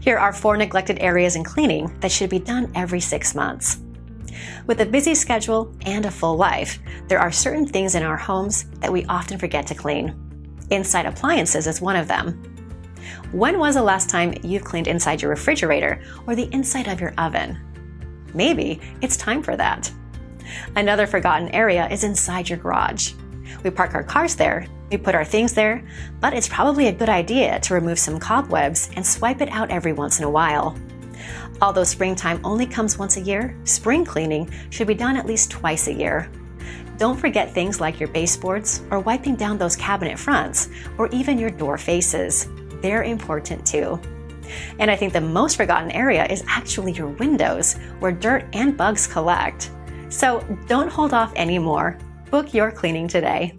Here are four neglected areas in cleaning that should be done every six months. With a busy schedule and a full life, there are certain things in our homes that we often forget to clean. Inside appliances is one of them. When was the last time you've cleaned inside your refrigerator or the inside of your oven? Maybe it's time for that. Another forgotten area is inside your garage. We park our cars there, we put our things there, but it's probably a good idea to remove some cobwebs and swipe it out every once in a while. Although springtime only comes once a year, spring cleaning should be done at least twice a year. Don't forget things like your baseboards or wiping down those cabinet fronts or even your door faces. They're important too. And I think the most forgotten area is actually your windows, where dirt and bugs collect. So don't hold off anymore. Book your cleaning today.